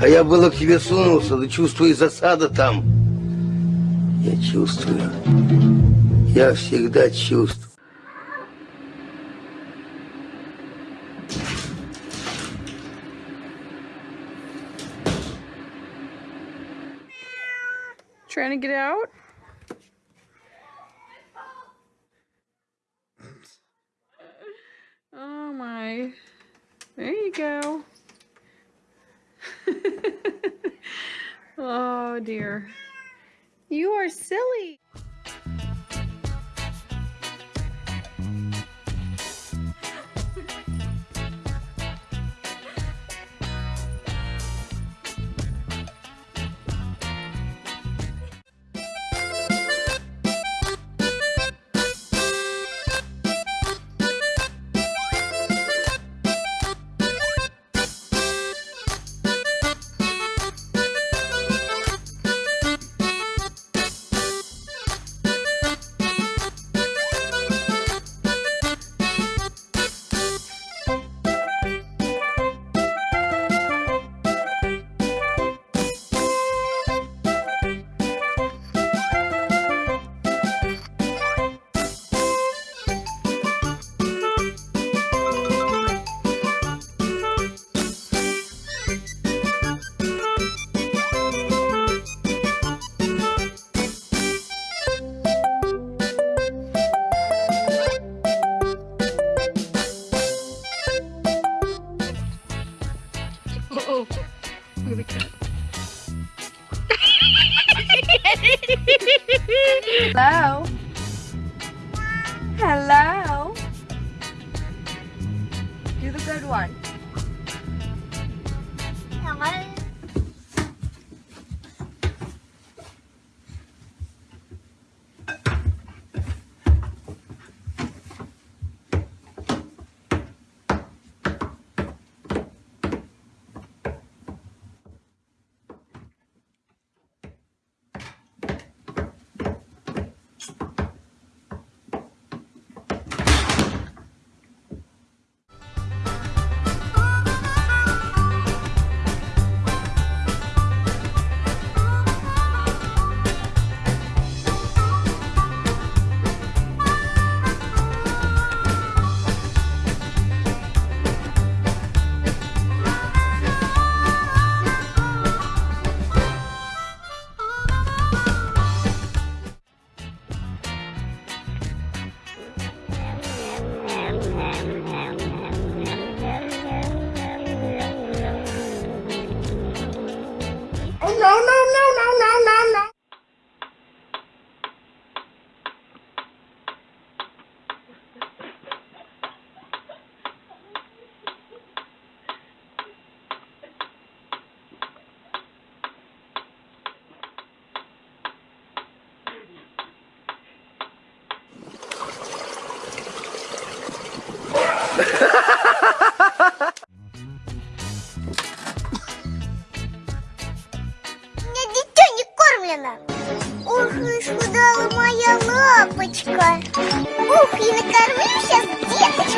А я было к тебе сунулся, да чувствую засада там. Я чувствую. Я всегда чувствую. Trying to get out? You go. oh dear. You are silly. Oh, at the cat. Hello? Hello? Do the good one. No, no, отравлена. Ух, ну исхудала моя лапочка. Ух, и накормлю сейчас деточку.